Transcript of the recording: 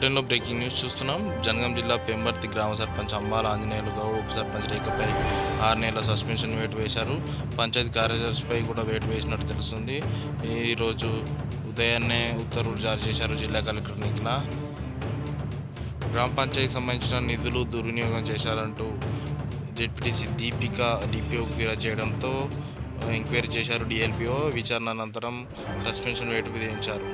బులెటిన్లో breaking news చూస్తున్నాం. జనగాం జిల్లా పెంబర్తి గ్రామ సర్పంచ్ అంబాల ఆంజనేయులు గౌడ్ ఉప సర్పంచ్ రేఖపై ఆరు నెలల సస్పెన్షన్ వేటు వేశారు. పంచాయతీ కార్యదర్శిపై కూడా వేటు వేసినట్టు తెలుస్తుంది. ఈరోజు ఉదయాన్నే ఉత్తర్వులు జారీ చేశారు జిల్లా కలెక్టర్ నిఖిల. గ్రామ పంచాయతీకి సంబంధించిన నిధులు దుర్వినియోగం చేశారంటూ జెడ్పీటీసీ దీపిక డిపిఓ ఫిర్యాదు చేయడంతో ఎంక్వైరీ చేశారు డిఎల్పిఓ. విచారణ అనంతరం సస్పెన్షన్ వేటు విధించారు.